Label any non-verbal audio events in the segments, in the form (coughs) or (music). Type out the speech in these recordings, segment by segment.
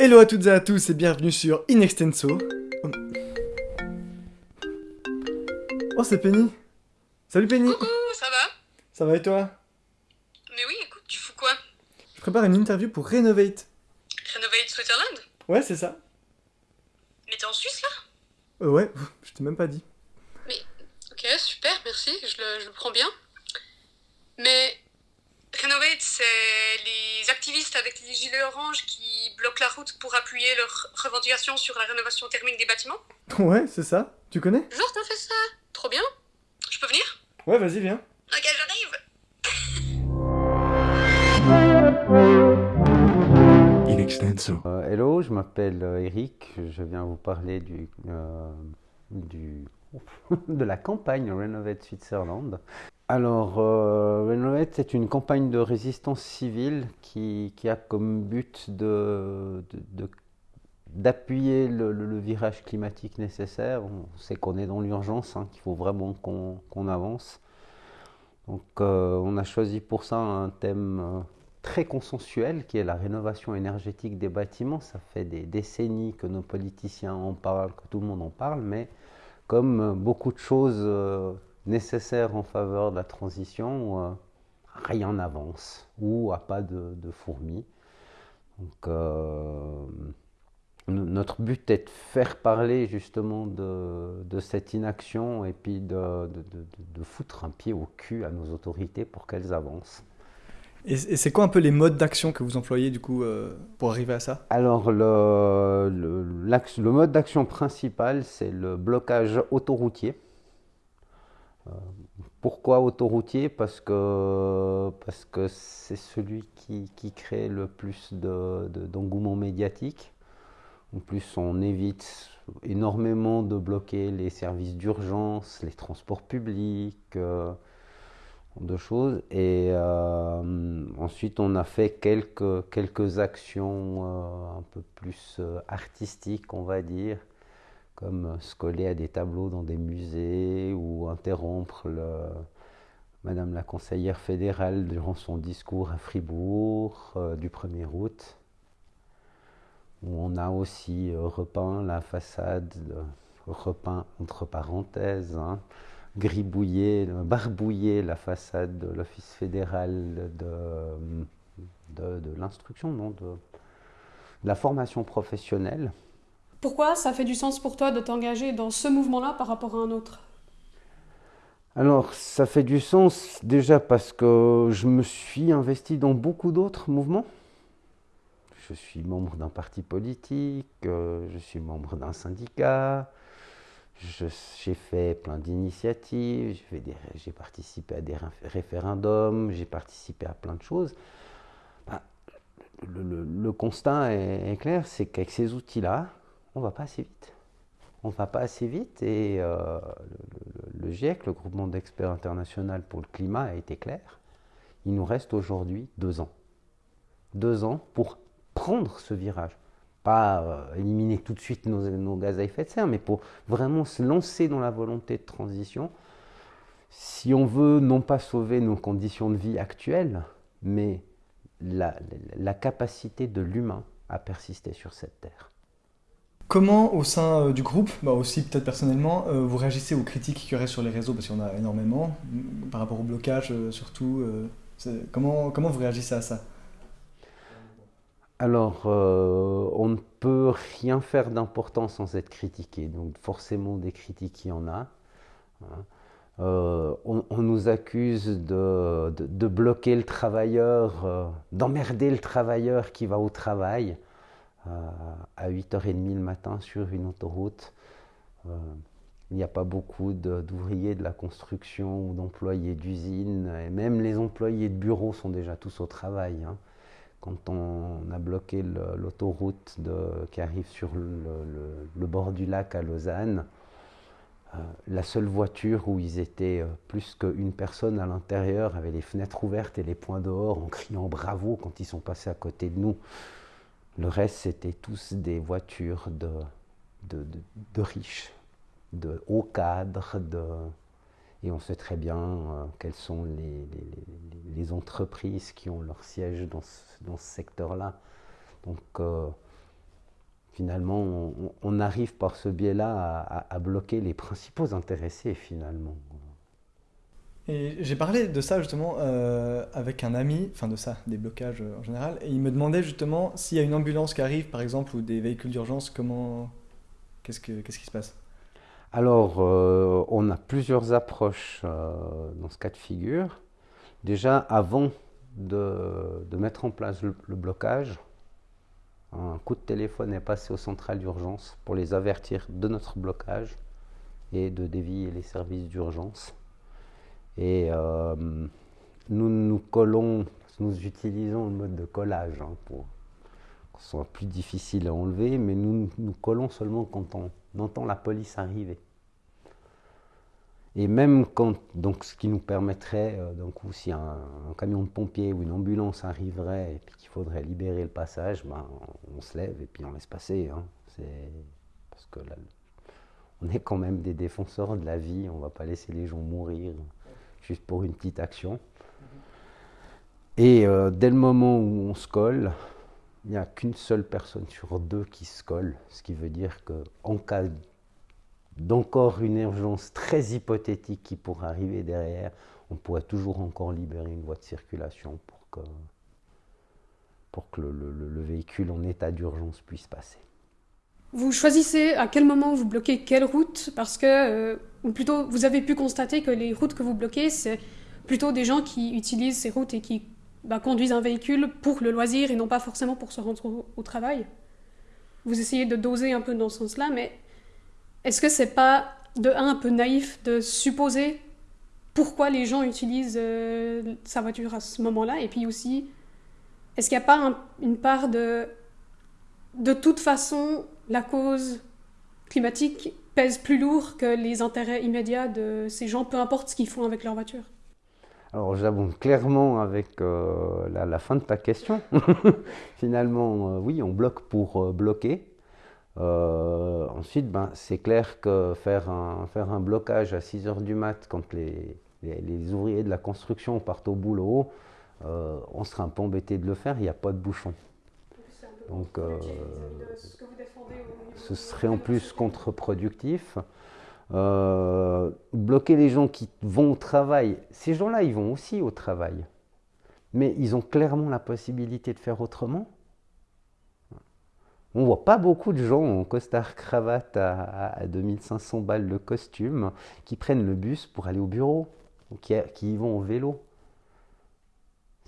Hello à toutes et à tous et bienvenue sur Inextenso. Oh, c'est Penny. Salut Penny. Coucou, ça va? Ça va et toi? Mais oui, écoute, tu fous quoi? Je prépare une interview pour Renovate. Renovate Switzerland? Ouais, c'est ça. Mais t'es en Suisse là? Euh, ouais, je t'ai même pas dit. Ok, super, merci, je le, je le prends bien. Mais Renovate, c'est les activistes avec les gilets oranges qui bloquent la route pour appuyer leurs revendications sur la rénovation thermique des bâtiments. (laughs) Ouais, c'est ça. Tu connais? Genre, t'as fait ça Trop bien. Je peux venir? Ouais, vas-y, viens. Ok, j'arrive. In extenso. Euh, hello, je m'appelle euh, Eric, je viens vous parler du, euh, du, (laughs) de la campagne Renovate Switzerland. Alors, euh, c'est une campagne de résistance civile qui, a comme but de, d'appuyer le, virage climatique nécessaire. On sait qu'on est dans l'urgence, hein, qu'il faut vraiment qu'on avance. Donc, euh, on a choisi pour ça un thème euh, très consensuel qui est la rénovation énergétique des bâtiments. Ça fait des décennies que nos politiciens en parlent, que tout le monde en parle, mais comme beaucoup de choses euh, nécessaires en faveur de la transition, euh, rien n'avance ou à pas de, de fourmis. Donc, euh, no- notre but est de faire parler justement de, de cette inaction et puis de, de- de- de foutre un pied au cul à nos autorités pour qu'elles avancent. Et, et c'est quoi un peu les modes d'action que vous employez du coup euh, pour arriver à ça? Alors, le, le, l'axe- le mode d'action principal, c'est le blocage autoroutier. Pourquoi autoroutier? Parce que parce que c'est celui qui, qui crée le plus de, de- d'engouement médiatique. En plus, on évite énormément de bloquer les services d'urgence, les transports publics. euh, de choses. Et euh, ensuite, on a fait quelques, quelques actions euh, un peu plus artistiques, on va dire, comme euh, se coller à des tableaux dans des musées ou interrompre Madame la conseillère fédérale durant son discours à Fribourg euh, du 1er août. Où on a aussi euh, repeint la façade, repeint entre parenthèses, hein, gribouillé, barbouillé la façade de l'Office fédéral de, de, l'instruction, non, de la formation professionnelle. Pourquoi ça fait du sens pour toi de t'engager dans ce mouvement-là par rapport à un autre? Alors, ça fait du sens déjà parce que je me suis investi dans beaucoup d'autres mouvements. Je suis membre d'un parti politique, euh, je suis membre d'un syndicat, j'ai fait plein d'initiatives, j'ai participé à des réf- référendums, j'ai participé à plein de choses. Ben, le, constat est clair, c'est qu'avec ces outils-là, on va pas assez vite. On va pas assez vite et euh, le, GIEC, le groupement d'experts international pour le climat, a été clair. Il nous reste aujourd'hui deux ans. Deux ans pour prendre ce virage. Pas euh, éliminer tout de suite nos, gaz à effet de serre, mais pour vraiment se lancer dans la volonté de transition. Si on veut non pas sauver nos conditions de vie actuelles, mais la capacité de l'humain à persister sur cette terre. Comment au sein euh, du groupe, bah aussi peut-être personnellement, euh, vous réagissez aux critiques qu'il y aurait sur les réseaux? Parce qu'il y en a énormément, mm, par rapport au blocage euh, surtout. comment, comment vous réagissez à ça? Alors, on ne peut rien faire d'important sans être critiqué. Donc, forcément, des critiques, il y en a. hein. On, nous accuse de, de- bloquer le travailleur, d'emmerder le travailleur qui va au travail à 8h30 le matin sur une autoroute. Euh, il n'y a pas beaucoup d'ouvriers de la construction ou d'employés d'usine. Et même les employés de bureau sont déjà tous au travail. hein quand on a bloqué l'autoroute qui arrive sur le, bord du lac à Lausanne, euh, la seule voiture où ils étaient euh, plus qu'une personne à l'intérieur avait les fenêtres ouvertes et les points dehors en criant bravo quand ils sont passés à côté de nous. Le reste, c'était tous des voitures de, riches, de hauts cadres, de, et on sait très bien euh, quelles sont les, entreprises qui ont leur siège dans ce, dans ce secteur-là. Donc, euh, finalement, on, arrive par ce biais-là à, bloquer les principaux intéressés, finalement. J'ai parlé de ça justement euh, avec un ami, enfin de ça, des blocages en général, et il me demandait justement s'il y a une ambulance qui arrive, par exemple, ou des véhicules d'urgence, comment, qu'est-ce, que, qu'est-ce qui se passe? Alors, euh, on a plusieurs approches euh, dans ce cas de figure. Déjà, avant de, de mettre en place le, le blocage, un coup de téléphone est passé aux centrales d'urgence pour les avertir de notre blocage et de dévier les services d'urgence. Et euh, nous nous collons, nous utilisons le mode de collage hein, pour que ce soit plus difficile à enlever, mais nous nous collons seulement quand on entend la police arriver. Et même quand, donc ce qui nous permettrait, euh, donc, si un, camion de pompiers ou une ambulance arriverait et qu'il faudrait libérer le passage, ben, on se lève et puis on laisse passer. Hein. parce que là, on est quand même des défenseurs de la vie, on ne va pas laisser les gens mourir juste pour une petite action. Et euh, dès le moment où on se colle, il n'y a qu'une seule personne sur deux qui se colle, ce qui veut dire qu'en cas d'encore une urgence très hypothétique qui pourrait arriver derrière, on pourrait toujours encore libérer une voie de circulation pour que, pour que le, véhicule en état d'urgence puisse passer. Vous choisissez à quel moment vous bloquez quelle route parce que, euh, ou plutôt, vous avez pu constater que les routes que vous bloquez, c'est plutôt des gens qui utilisent ces routes et qui bah, conduisent un véhicule pour le loisir et non pas forcément pour se rendre au travail. Vous essayez de doser un peu dans ce sens-là, mais est-ce que c'est pas de un, un peu naïf de supposer pourquoi les gens utilisent euh, sa voiture à ce moment-là? Et puis aussi, est-ce qu'il n'y a pas une part de de toute façon, la cause climatique pèse plus lourd que les intérêts immédiats de ces gens, peu importe ce qu'ils font avec leur voiture alors j'abonde clairement avec euh, la, fin de ta question. (laughs) Finalement, euh, oui, on bloque pour bloquer. Euh, ensuite, ben, c'est clair que faire un, blocage à 6 heures du mat quand les, les, ouvriers de la construction partent au boulot, on sera un peu embêté de le faire, il n'y a pas de bouchon. Donc, euh, ce serait en plus contre-productif. bloquer les gens qui vont au travail, ces gens-là, ils vont aussi au travail. Mais ils ont clairement la possibilité de faire autrement. On voit pas beaucoup de gens en costard cravate à, 2500 balles le costume qui prennent le bus pour aller au bureau, qui, qui y vont au vélo.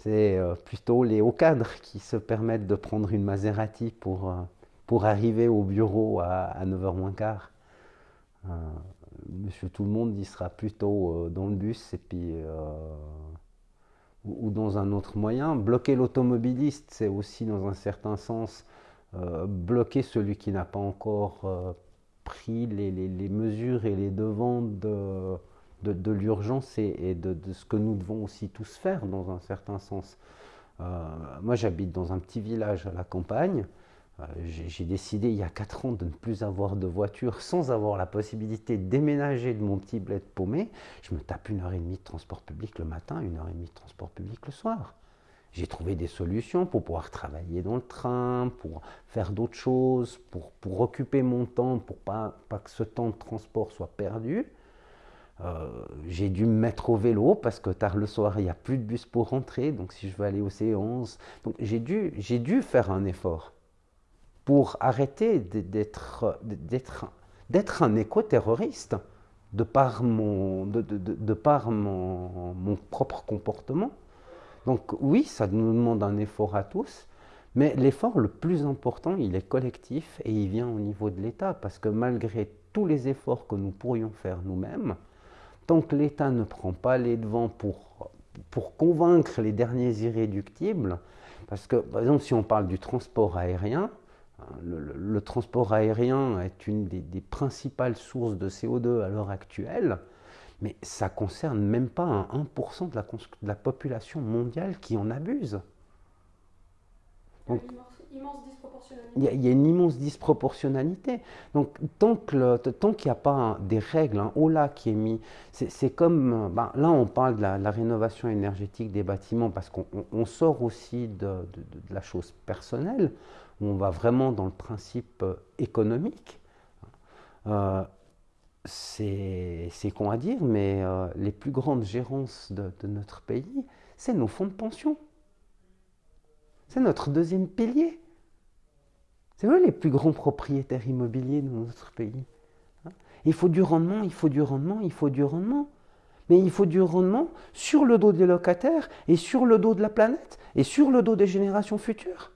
C'est euh, plutôt les hauts cadres qui se permettent de prendre une Maserati pour, euh, pour arriver au bureau à, 9h moins quart. Euh, monsieur tout le monde, il sera plutôt dans le bus et puis ou, dans un autre moyen. Bloquer l'automobiliste, c'est aussi dans un certain sens bloquer celui qui n'a pas encore pris les, mesures et les devants de, l'urgence et, de, ce que nous devons aussi tous faire dans un certain sens. Euh, moi j'habite dans un petit village à la campagne. J'ai décidé il y a 4 ans de ne plus avoir de voiture sans avoir la possibilité de déménager de mon petit bled paumé. Je me tape une heure et demie de transport public le matin, une heure et demie de transport public le soir. J'ai trouvé des solutions pour pouvoir travailler dans le train, pour faire d'autres choses, pour, pour occuper mon temps, pour pas, pas que ce temps de transport soit perdu. Euh, j'ai dû me mettre au vélo parce que tard le soir, il n'y a plus de bus pour rentrer. Donc, si je veux aller au C11, donc j'ai dû, j'ai dû faire un effort pour arrêter d'être, d'être, d'être un éco-terroriste de par mon, de, de, de par mon, mon propre comportement. Donc oui, ça nous demande un effort à tous, mais l'effort le plus important, il est collectif et il vient au niveau de l'État, parce que malgré tous les efforts que nous pourrions faire nous-mêmes, tant que l'État ne prend pas les devants pour, pour convaincre les derniers irréductibles, parce que par exemple si on parle du transport aérien, hein, le, transport aérien est une des, des principales sources de CO2 à l'heure actuelle, mais ça concerne même pas un 1% de la, de la, population mondiale qui en abuse. Il, y a, une immense disproportionnalité. Donc, tant qu'il n'y a pas des règles, un haut là qui est mis, c'est comme. Ben, là, on parle de la, rénovation énergétique des bâtiments parce qu'on sort aussi de, de, la chose personnelle. où on va vraiment dans le principe économique, c'est con à dire, mais les plus grandes gérances de, de notre pays, c'est nos fonds de pension. C'est notre deuxième pilier. C'est eux les plus grands propriétaires immobiliers de notre pays. Hein. Il faut du rendement, il faut du rendement, il faut du rendement. Mais il faut du rendement sur le dos des locataires et sur le dos de la planète et sur le dos des générations futures.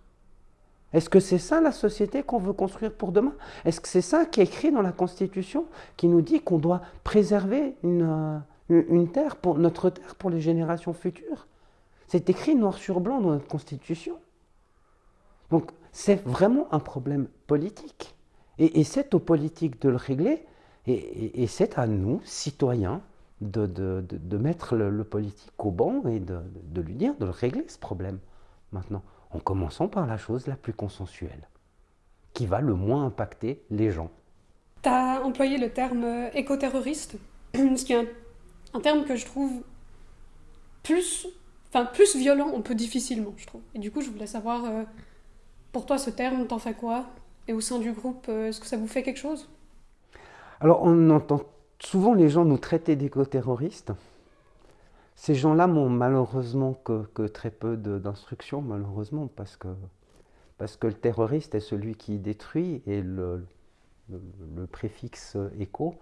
Est-ce que c'est ça la société qu'on veut construire pour demain? Est-ce que c'est ça qui est écrit dans la Constitution qui nous dit qu'on doit préserver une, euh, terre notre terre pour les générations futures? C'est écrit noir sur blanc dans notre Constitution. Donc c'est vraiment un problème politique. Et, c'est aux politiques de le régler, et, c'est à nous, citoyens, de, mettre le, politique au banc et de, lui dire de le régler ce problème. Maintenant, en commençant par la chose la plus consensuelle, qui va le moins impacter les gens. Tu as employé le terme écoterroriste, (clears throat) ce qui est un, terme que je trouve plus, enfin, plus violent, on peut difficilement, je trouve. Et du coup, je voulais savoir... Euh, pour toi, ce terme, t'en fais quoi? Et au sein du groupe, euh, est-ce que ça vous fait quelque chose? Alors, on entend souvent les gens nous traiter d'éco-terroristes. Ces gens-là n'ont malheureusement que, très peu d'instructions, malheureusement, parce que, parce que le terroriste est celui qui détruit et le, le, préfixe éco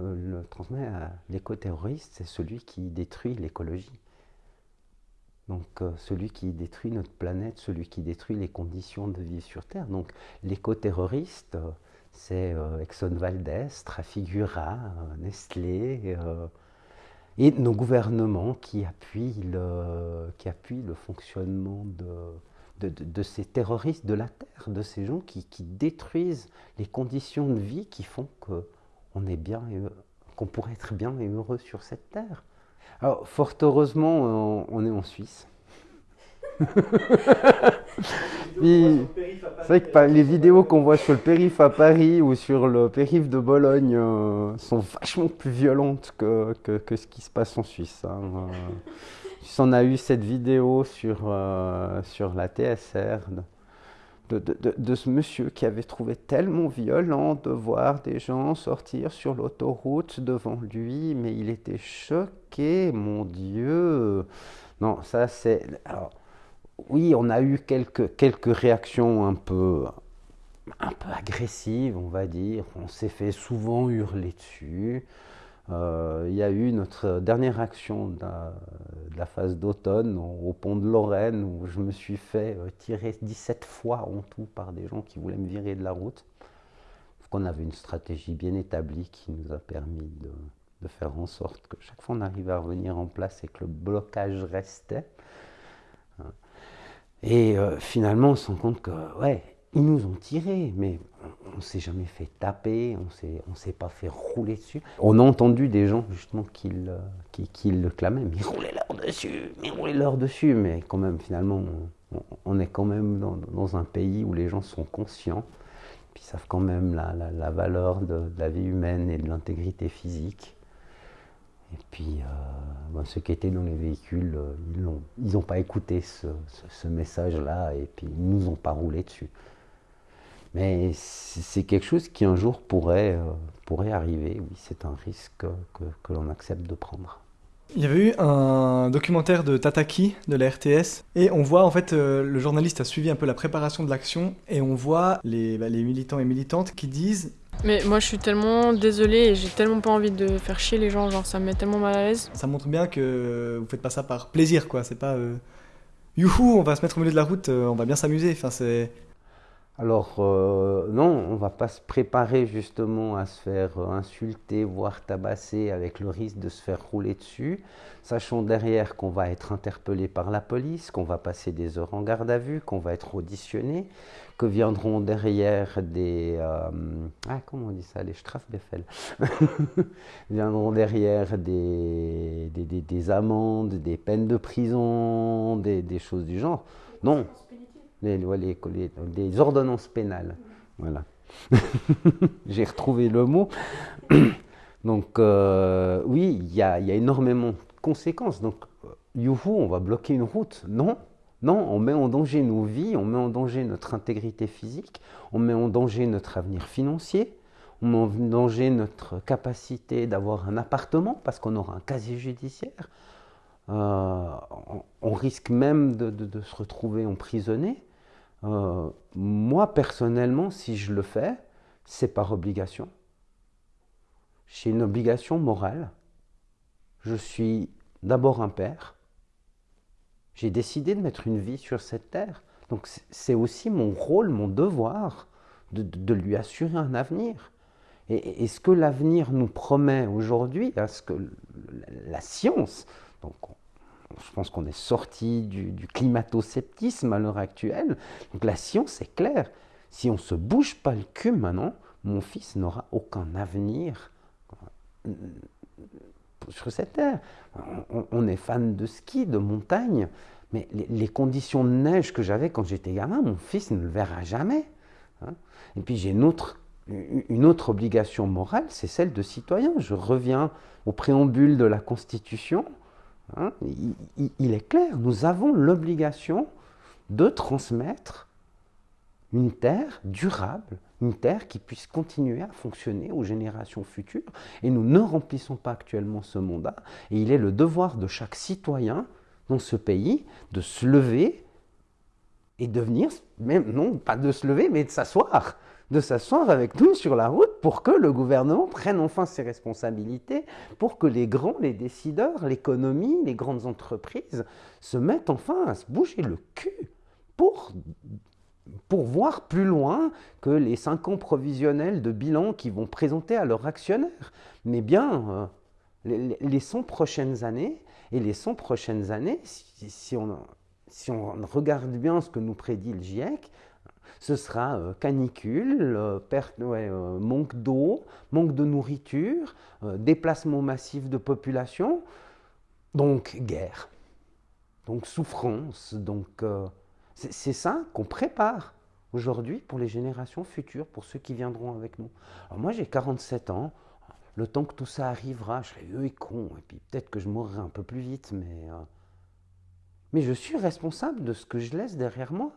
euh, le transmet à l'éco-terroriste, c'est celui qui détruit l'écologie. Donc euh, celui qui détruit notre planète, celui qui détruit les conditions de vie sur Terre. Donc l'éco-terroriste, euh, c'est euh, Exxon Valdez, Trafigura, Nestlé, et nos gouvernements qui appuient le, qui appuient le fonctionnement de, de, ces terroristes de la Terre, de ces gens qui, qui détruisent les conditions de vie qui font qu'on est bien qu'on pourrait être bien et heureux sur cette Terre. Alors, fort heureusement, on est en Suisse. (laughs) c'est vrai que les vidéos qu'on voit sur le périph' à Paris ou sur le périph' de Bologne euh, sont vachement plus violentes que, que, ce qui se passe en Suisse. Hein. Euh, (laughs) on a eu cette vidéo sur, euh, sur la TSR de, ce monsieur qui avait trouvé tellement violent de voir des gens sortir sur l'autoroute devant lui, mais il était choqué, mon Dieu. Non, ça c'est... Oui, on a eu quelques, quelques réactions un peu, un peu agressives, on va dire. On s'est fait souvent hurler dessus. Euh, il y a eu notre dernière action de la, phase d'automne au pont de Lorraine où je me suis fait euh, tirer 17 fois en tout par des gens qui voulaient me virer de la route. qu'on avait une stratégie bien établie qui nous a permis de, faire en sorte que chaque fois on arrivait à revenir en place et que le blocage restait. Et euh, finalement on se rend compte que ouais, ils nous ont tirés, mais on ne s'est jamais fait taper, on ne s'est pas fait rouler dessus. On a entendu des gens justement qui le, qui, le clamaient, mais roulez leur dessus, mais roulez leur dessus. Mais quand même, finalement, on, est quand même dans, un pays où les gens sont conscients, puis savent quand même la, valeur de, la vie humaine et de l'intégrité physique. Et puis, euh, ceux qui étaient dans les véhicules, euh, ils n'ont pas écouté ce, ce message-là et puis ils ne nous ont pas roulé dessus. Mais c'est quelque chose qui un jour pourrait, euh, pourrait arriver. Oui, c'est un risque que, que l'on accepte de prendre. Il y avait eu un documentaire de Tataki de la RTS et on voit en fait euh, le journaliste a suivi un peu la préparation de l'action et on voit les, bah, les militants et militantes qui disent mais moi je suis tellement désolée et j'ai tellement pas envie de faire chier les gens, genre ça me met tellement mal à l'aise. Ça montre bien que vous faites pas ça par plaisir quoi, c'est pas euh, youhou on va se mettre au milieu de la route, on va bien s'amuser, enfin c'est alors euh, non, on va pas se préparer justement à se faire euh, insulter, voire tabasser avec le risque de se faire rouler dessus, sachant derrière qu'on va être interpellé par la police, qu'on va passer des heures en garde à vue, qu'on va être auditionné, que viendront derrière des... Euh, ah comment on dit ça Les Strafbefehl. (laughs) viendront derrière des des, amendes, des peines de prison, des, des choses du genre. Non, les, ordonnances pénales. Voilà. (laughs) J'ai retrouvé le mot. (coughs) Donc, euh, oui, il y a, énormément de conséquences. Donc, youhou, on va bloquer une route. Non, Non, on met en danger nos vies, on met en danger notre intégrité physique, on met en danger notre avenir financier, on met en danger notre capacité d'avoir un appartement parce qu'on aura un casier judiciaire. Euh, on, risque même de, se retrouver emprisonné. Euh, moi, personnellement, si je le fais, c'est par obligation. J'ai une obligation morale. Je suis d'abord un père. J'ai décidé de mettre une vie sur cette terre. Donc c'est aussi mon rôle, mon devoir de, lui assurer un avenir. Et, ce que l'avenir nous promet aujourd'hui, à ce que la science, donc je pense qu'on est sorti du, climato-sceptisme à l'heure actuelle, donc la science est claire. Si on ne se bouge pas le cul maintenant, mon fils n'aura aucun avenir sur cette terre. On, est fan de ski, de montagne, mais les, conditions de neige que j'avais quand j'étais gamin, mon fils ne le verra jamais. Hein. Et puis j'ai une autre obligation morale, c'est celle de citoyen. Je reviens au préambule de la Constitution. Hein. il, est clair, nous avons l'obligation de transmettre une terre durable, une terre qui puisse continuer à fonctionner aux générations futures. Et nous ne remplissons pas actuellement ce mandat. Et il est le devoir de chaque citoyen dans ce pays de se lever et de venir, même non pas de se lever, mais de s'asseoir, de s'asseoir avec nous sur la route pour que le gouvernement prenne enfin ses responsabilités, pour que les grands, les décideurs, l'économie, les grandes entreprises se mettent enfin à se bouger le cul pour pour voir plus loin que les cinq ans provisionnels de bilan qu'ils vont présenter à leurs actionnaires. Mais bien, euh, les, 100 prochaines années, et les 100 prochaines années, si, on, si, on, regarde bien ce que nous prédit le GIEC, ce sera euh, canicule, euh, perte, manque d'eau, manque de nourriture, déplacement massif de population, donc guerre, donc souffrance, donc c'est ça qu'on prépare aujourd'hui pour les générations futures, pour ceux qui viendront avec nous. Alors moi j'ai 47 ans, le temps que tout ça arrivera, je serai vieux et con, et puis peut-être que je mourrai un peu plus vite, mais, euh, mais je suis responsable de ce que je laisse derrière moi.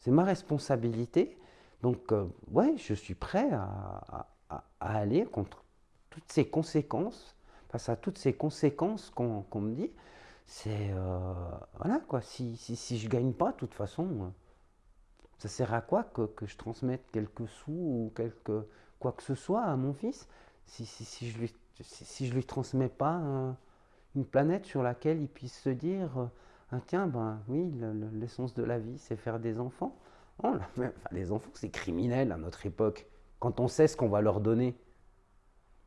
C'est ma responsabilité. Donc, euh, ouais, je suis prêt à, aller contre toutes ces conséquences, face à toutes ces conséquences qu'on me dit. C'est euh, voilà quoi. Si, si, si je gagne pas de toute façon euh, ça sert à quoi que, je transmette quelques sous ou quelque quoi que ce soit à mon fils? Si, je lui lui transmets pas une planète sur laquelle il puisse se dire ah, tiens ben oui l'essence de la vie c'est faire des enfants oh, les enfants c'est criminel à notre époque quand on sait ce qu'on va leur donner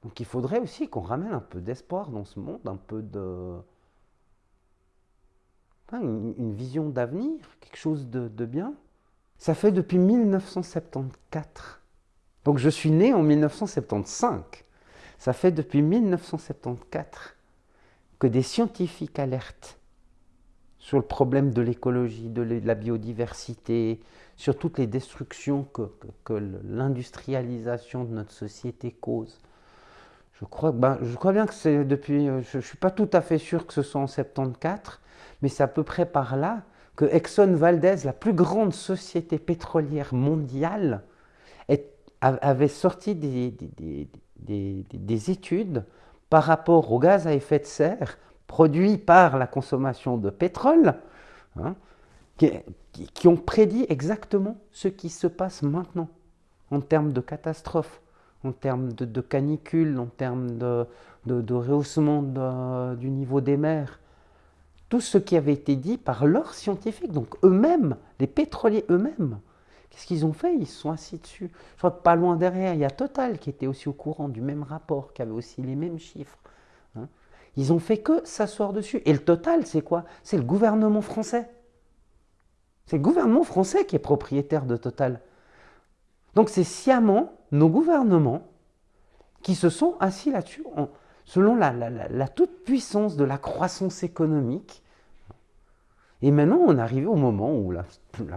donc il faudrait aussi qu'on ramène un peu d'espoir dans ce monde un peu de une, vision d'avenir, quelque chose de, bien. Ça fait depuis 1974. Donc je suis né en 1975. Ça fait depuis 1974 que des scientifiques alertent sur le problème de l'écologie, de la biodiversité, sur toutes les destructions que, l'industrialisation de notre société cause. Je crois, ben, je crois bien que c'est depuis, je ne suis pas tout à fait sûr que ce soit en 74, mais c'est à peu près par là que Exxon Valdez, la plus grande société pétrolière mondiale, avait sorti des, études par rapport aux gaz à effet de serre produits par la consommation de pétrole, hein, qui, ont prédit exactement ce qui se passe maintenant en termes de catastrophes, en termes de, canicules, en termes de, de rehaussement du niveau des mers, tout ce qui avait été dit par leurs scientifiques, donc eux-mêmes, les pétroliers eux-mêmes. Qu'est-ce qu'ils ont fait? Ils se sont assis dessus. Je crois que pas loin derrière, il y a Total qui était aussi au courant du même rapport, qui avait aussi les mêmes chiffres. Ils ont fait que s'asseoir dessus. Et le Total, c'est quoi? C'est le gouvernement français. C'est le gouvernement français qui est propriétaire de Total. Donc c'est sciemment nos gouvernements qui se sont assis là-dessus selon la, toute-puissance de la croissance économique et maintenant, on arrive au moment où la,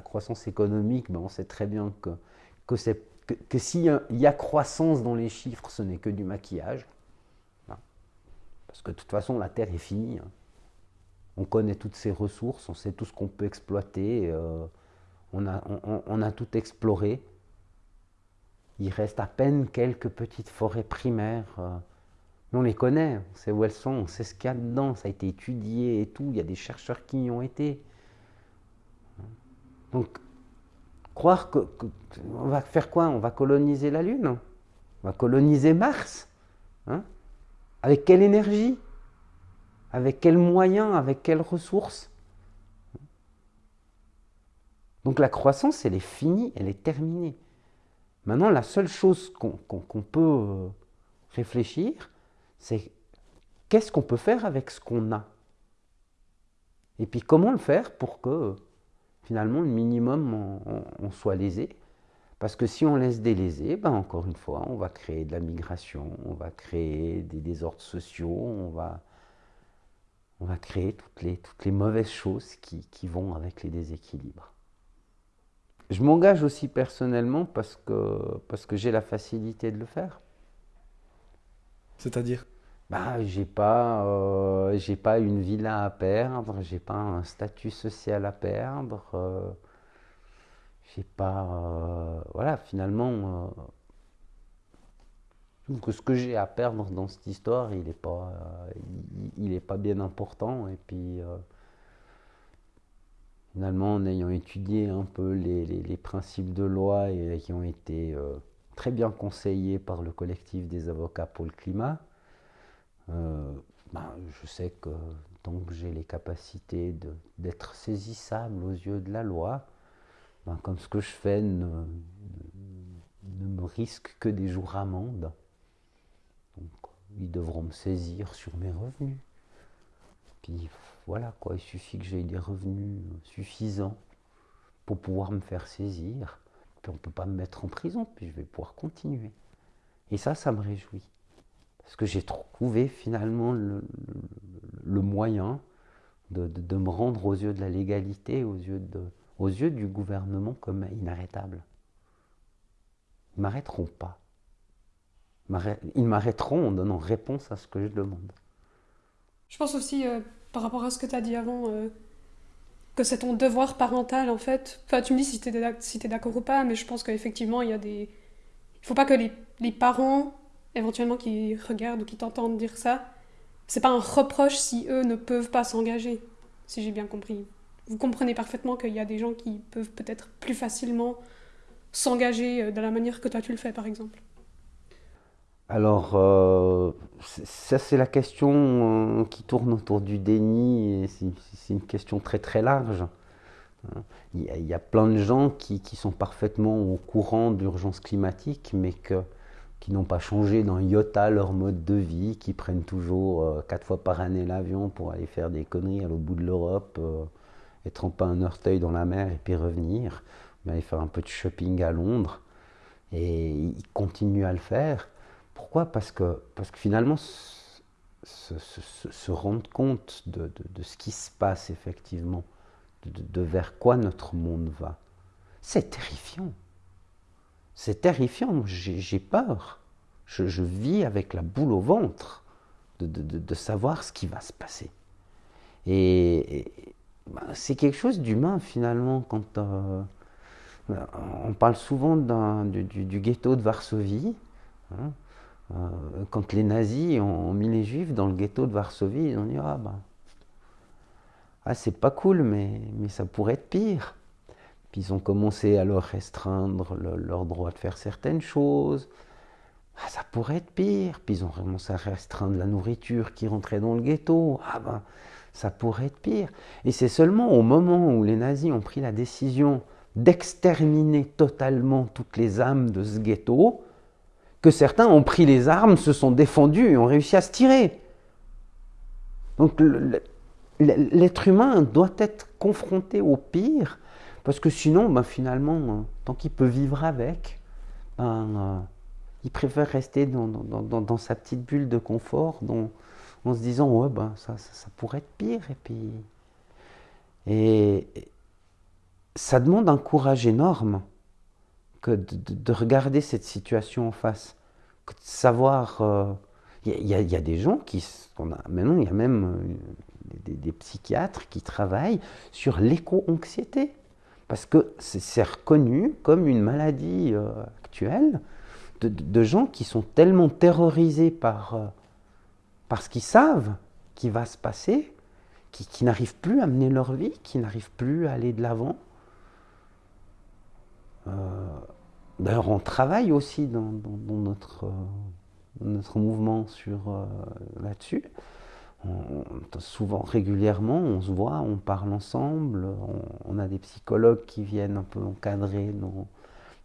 croissance économique, ben on sait très bien que, s'il y, a croissance dans les chiffres, ce n'est que du maquillage. Parce que de toute façon, la Terre est finie. Hein. On connaît toutes ces ressources, on sait tout ce qu'on peut exploiter, euh, on, a, on, a, tout exploré. Il reste à peine quelques petites forêts primaires. Euh, on les connaît, on sait où elles sont, on sait ce qu'il y a dedans, ça a été étudié et tout, il y a des chercheurs qui y ont été. Donc, croire que, on va faire quoi? On va coloniser la Lune? On va coloniser Mars? Hein? Avec quelle énergie? Avec quels moyens? Avec quelles ressources? Donc la croissance, elle est finie, elle est terminée. Maintenant, la seule chose qu'on peut euh, réfléchir, c'est qu'est-ce qu'on peut faire avec ce qu'on a? Et puis comment le faire pour que finalement le minimum on, soit lésé? Parce que si on laisse déléser, ben encore une fois, on va créer de la migration, on va créer des désordres sociaux, on va, on va créer toutes les, toutes les mauvaises choses qui, qui vont avec les déséquilibres. Je m'engage aussi personnellement parce que, parce que j'ai la facilité de le faire. C'est-à-dire? Bah, j'ai pas, euh, j'ai pas une villa à perdre, j'ai pas un statut social à perdre, euh, j'ai pas, euh, voilà, finalement, que ce que j'ai à perdre dans cette histoire, il n'est pas, il, est pas bien important. Et puis, finalement, en ayant étudié un peu les, les, principes de loi et qui ont été très bien conseillés par le collectif des avocats pour le climat. Euh, ben, je sais que tant que j'ai les capacités d'être saisissable aux yeux de la loi, ben, comme ce que je fais ne, ne, me risque que des jours amende, donc ils devront me saisir sur mes revenus. Puis voilà quoi, il suffit que j'ai des revenus suffisants pour pouvoir me faire saisir. Puis on ne peut pas me mettre en prison, puis je vais pouvoir continuer. Et ça, ça me réjouit. Parce que j'ai trouvé finalement le, moyen de, me rendre aux yeux de la légalité, aux yeux, de, aux yeux du gouvernement comme inarrêtable. Ils m'arrêteront pas. Ils m'arrêteront en donnant réponse à ce que je demande. Je pense aussi, euh, par rapport à ce que tu as dit avant, euh, que c'est ton devoir parental en fait. Enfin, tu me dis si tu es, d'accord ou pas, mais je pense qu'effectivement, il y a des. Il ne faut pas que les, les parents éventuellement qui regardent ou qui t'entendent dire ça, c'est pas un reproche si eux ne peuvent pas s'engager, si j'ai bien compris. Vous comprenez parfaitement qu'il y a des gens qui peuvent peut-être plus facilement s'engager euh, de la manière que toi tu le fais, par exemple. Alors, euh, ça c'est la question euh, qui tourne autour du déni, et c'est une question très très large. Il y, a, plein de gens qui, sont parfaitement au courant d'urgence climatique, mais qui n'ont pas changé dans iota leur mode de vie, qui prennent toujours quatre fois par année l'avion pour aller faire des conneries à l'autre bout de l'Europe, et tremper un orteil dans la mer et puis revenir, aller faire un peu de shopping à Londres. Et ils continuent à le faire. Pourquoi? Parce que, parce que finalement, se, rendre compte de, de, ce qui se passe effectivement, de vers quoi notre monde va, c'est terrifiant. C'est terrifiant, j'ai peur. Je, vis avec la boule au ventre de, savoir ce qui va se passer. Et, ben, c'est quelque chose d'humain finalement quand euh, on parle souvent du, ghetto de Varsovie. Hein. Euh, quand les nazis ont, mis les juifs dans le ghetto de Varsovie, ils ont dit ah ben ah, c'est pas cool mais, ça pourrait être pire ils ont commencé à leur restreindre leur droit de faire certaines choses. Ah, ça pourrait être pire. Puis ils ont commencé à restreindre la nourriture qui rentrait dans le ghetto. Ah ben, ça pourrait être pire. Et c'est seulement au moment où les nazis ont pris la décision d'exterminer totalement toutes les âmes de ce ghetto que certains ont pris les armes, se sont défendus et ont réussi à se tirer. Donc l'être humain doit être confronté au pire parce que sinon, ben, finalement, euh, tant qu'il peut vivre avec, ben, euh, il préfère rester dans, sa petite bulle de confort en se disant ouais, ben, ça, pourrait être pire. Et, puis... et ça demande un courage énorme que de, regarder cette situation en face, que de savoir. Il euh, y, a des gens qui. On a, maintenant, il y a même des, psychiatres qui travaillent sur l'éco-anxiété. Parce que c'est reconnu comme une maladie euh, actuelle de, gens qui sont tellement terrorisés par, euh, par ce qu'ils savent qui va se passer, qui, n'arrivent plus à mener leur vie, qui n'arrivent plus à aller de l'avant. Euh, d'ailleurs, on travaille aussi dans, notre, notre mouvement sur là-dessus souvent, régulièrement, on se voit, on parle ensemble, on, a des psychologues qui viennent un peu encadrer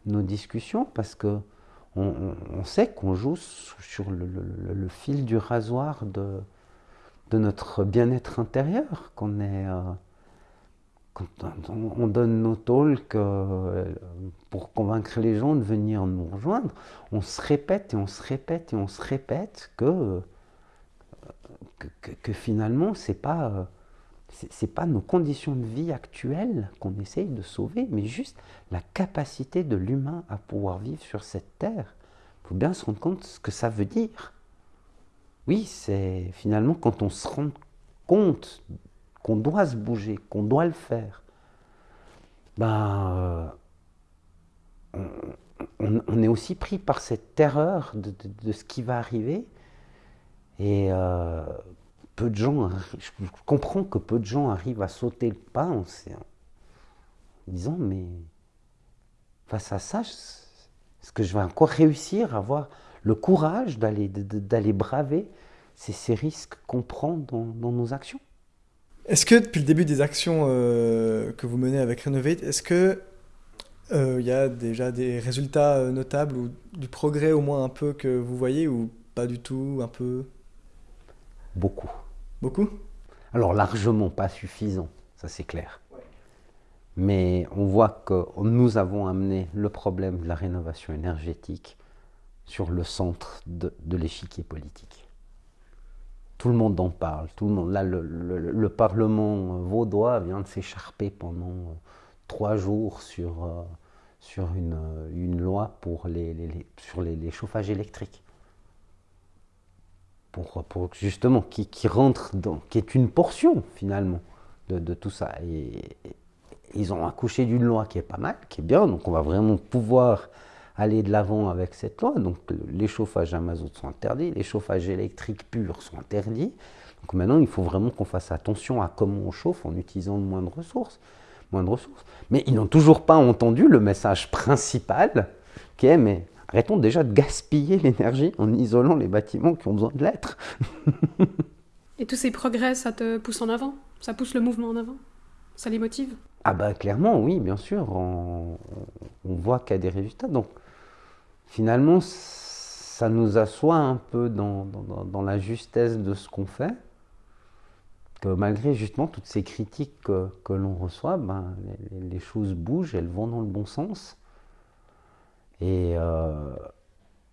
nos discussions parce que on, sait qu'on joue sur le, fil du rasoir de, de notre bien-être intérieur, qu'on est. Euh, quand on donne nos talks euh, pour convaincre les gens de venir nous rejoindre, on se répète et on se répète et on se répète que que, finalement, ce n'est pas, euh, c'est pas nos conditions de vie actuelles qu'on essaye de sauver, mais juste la capacité de l'humain à pouvoir vivre sur cette terre. Il faut bien se rendre compte de ce que ça veut dire. Oui, c'est finalement quand on se rend compte qu'on doit se bouger, qu'on doit le faire, ben, euh, on, est aussi pris par cette terreur de ce qui va arriver et euh, peu de gens, je comprends que peu de gens arrivent à sauter le pas en, disant mais face à ça, est-ce que je vais encore réussir à avoir le courage d'aller d'aller braver ces, ces, risques qu'on prend dans, nos actions? Est-ce que depuis le début des actions euh, que vous menez avec Renovate, est-ce que euh, il y a déjà des résultats notables ou du progrès au moins un peu que vous voyez ou pas du tout, un peu? Beaucoup. Beaucoup? Alors largement pas suffisant, ça c'est clair. Mais on voit que nous avons amené le problème de la rénovation énergétique sur le centre de, l'échiquier politique. Tout le monde en parle. Tout le monde. Là, le, Parlement vaudois vient de s'écharper pendant trois jours sur, euh, sur une, une, loi pour les, sur les chauffages électriques pour, pour justement qui, qui, rentre dans, qui est une portion finalement de, de tout ça. Et, ils ont accouché d'une loi qui est pas mal, qui est bien, donc on va vraiment pouvoir aller de l'avant avec cette loi. Donc les chauffages à mazout sont interdits, les chauffages électriques purs sont interdits. Donc maintenant, il faut vraiment qu'on fasse attention à comment on chauffe en utilisant le moins de ressources. Moins de ressources. Mais ils n'ont toujours pas entendu le message principal qui est mais Arrêtons déjà de gaspiller (laughs) l'énergie en isolant les bâtiments qui ont besoin de l'être. (laughs) Et tous ces progrès, ça te pousse en avant? Ça pousse le mouvement en avant? Ça les motive? Ah bah clairement, oui, bien sûr. On, voit qu'il y a des résultats. Donc finalement, ça nous assoit un peu dans, la justesse de ce qu'on fait. Que malgré justement toutes ces critiques que, l'on reçoit, ben, les, choses bougent, elles vont dans le bon sens. Et euh,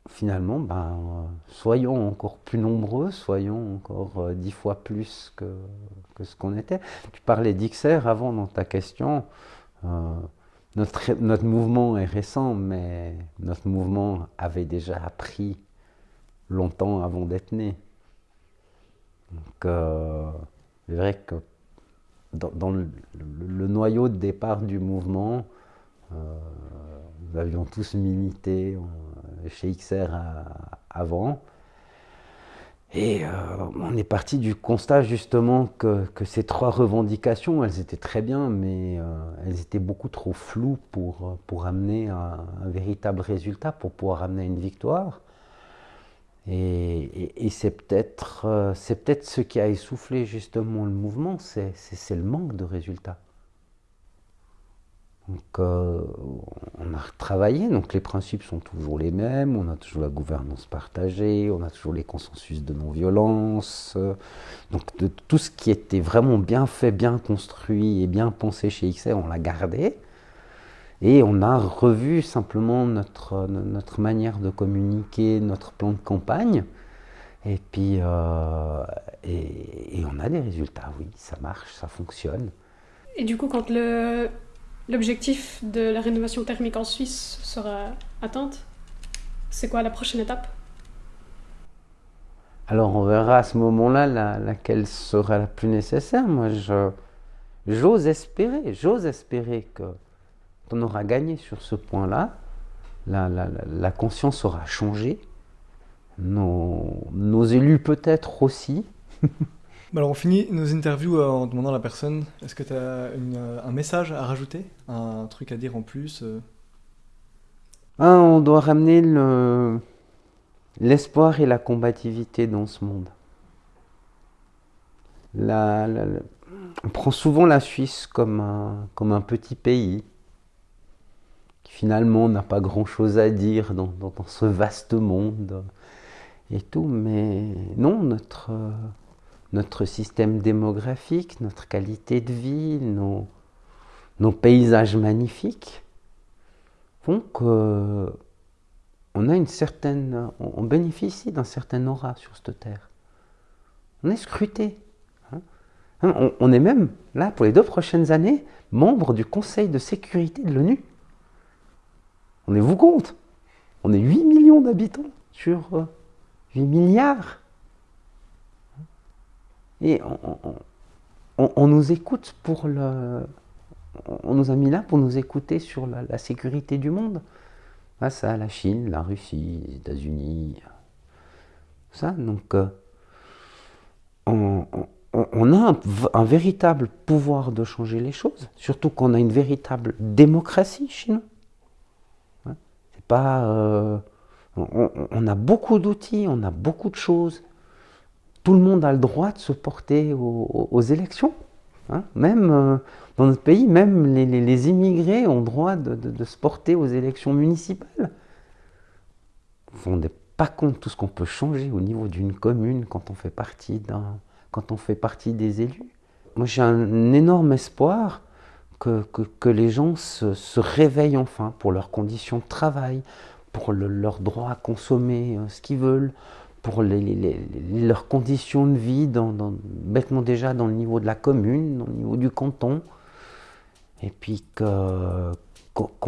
finalement, ben, soyons encore plus nombreux, soyons encore euh, dix fois plus que, ce qu'on était. Tu parlais d'XR avant dans ta question. Euh, notre, notre, mouvement est récent, mais notre mouvement avait déjà appris longtemps avant d'être né. Donc, c'est vrai que dans, le, noyau de départ du mouvement, nous avions tous milité euh, chez XR avant. Et euh, on est parti du constat justement que, ces trois revendications, elles étaient très bien, mais euh, elles étaient beaucoup trop floues pour, pour amener un, véritable résultat, pour pouvoir amener une victoire. Et, c'est peut-être c'est peut-être ce qui a essoufflé justement le mouvement, c'est le manque de résultats. Donc, euh, on a retravaillé, donc les principes sont toujours les mêmes, on a toujours la gouvernance partagée, on a toujours les consensus de non-violence. donc, de, tout ce qui était vraiment bien fait, bien construit et bien pensé chez XR, on l'a gardé. Et on a revu simplement notre, notre manière de communiquer, notre plan de campagne. Et puis, euh, et on a des résultats, oui, ça marche, ça fonctionne. Et du coup, quand le, l'objectif de la rénovation thermique en Suisse sera atteinte, c'est quoi la prochaine étape? Alors on verra à ce moment-là la- laquelle sera la plus nécessaire. Moi, j'ose espérer, j'ose espérer que on aura gagné sur ce point-là. La, conscience aura changé. Nos élus peut-être aussi. (laughs) Bah alors on finit nos interviews euh, en demandant à la personne est-ce que tu as un message à rajouter? Un truc à dire en plus euh? Un, on doit ramener le, l'espoir et la combativité dans ce monde. La- la- on prend souvent la Suisse comme un, comme un petit pays qui finalement n'a pas grand-chose à dire dans, dans- dans ce vaste monde et tout, mais non, notre, euh, notre système démographique, notre qualité de vie, nos, paysages magnifiques font que on a une certaine, on bénéficie d'un certain aura sur cette terre. On est scruté. hein. Hein, On, on est même, là, pour les deux prochaines années, membre du Conseil de sécurité de l'ONU. On est vous compte On est 8 millions d'habitants sur euh, 8 milliards. Et on, nous écoute pour le. on- nous a mis là pour nous écouter sur la, sécurité du monde. Face à la Chine, la Russie, les États-Unis. Ça, donc. euh, on, a un, véritable pouvoir de changer les choses, surtout qu'on a une véritable démocratie chez nous. Hein, C'est pas, euh, on a beaucoup d'outils, on a beaucoup de choses. Tout le monde a le droit de se porter aux, élections. hein. Même euh, dans notre pays, même les, immigrés ont le droit de, se porter aux élections municipales. Vous vous rendez pas compte tout ce qu'on peut changer au niveau d'une commune quand on fait partie des élus. Moi, j'ai un énorme espoir que, les gens se, réveillent enfin pour leurs conditions de travail, pour le- leur droit à consommer euh, ce qu'ils veulent, pour les, les- les- leurs conditions de vie, bêtement déjà dans le niveau de la commune, dans le niveau du canton, et puis qu'on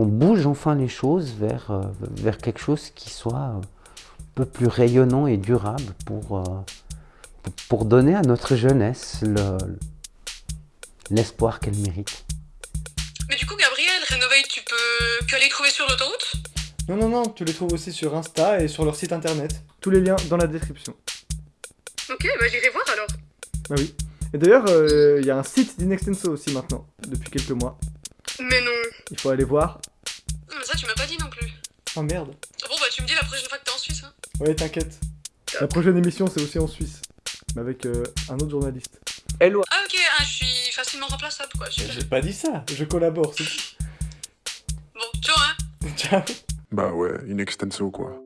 bouge enfin les choses vers, euh, vers quelque chose qui soit un peu plus rayonnant et durable pour, euh, pour- donner à notre jeunesse le- l'espoir qu'elle mérite. Mais du coup, Gabriel, Renovate, tu peux que aller trouver sur l'autoroute? Non, non, non, tu les trouves aussi sur Insta et sur leur site internet. Tous les liens dans la description. Ok, bah j'irai voir alors. Ah oui. Et d'ailleurs, euh, il y a un site d'Inextenso aussi maintenant, depuis quelques mois. Mais non. Il faut aller voir. Non, Mais ça, tu m'as pas dit non plus. Oh merde. Ah Bon, bah tu me dis la prochaine fois que t'es en Suisse. Hein. Ouais, t'inquiète. La prochaine émission, c'est aussi en Suisse. Mais avec euh, un autre journaliste. Ah ok, ah, je suis facilement remplaçable quoi. J'ai pas dit ça, je collabore, c'est tout. Bon, ciao hein. (laughs) Ciao. Bah ouais, in extenso quoi.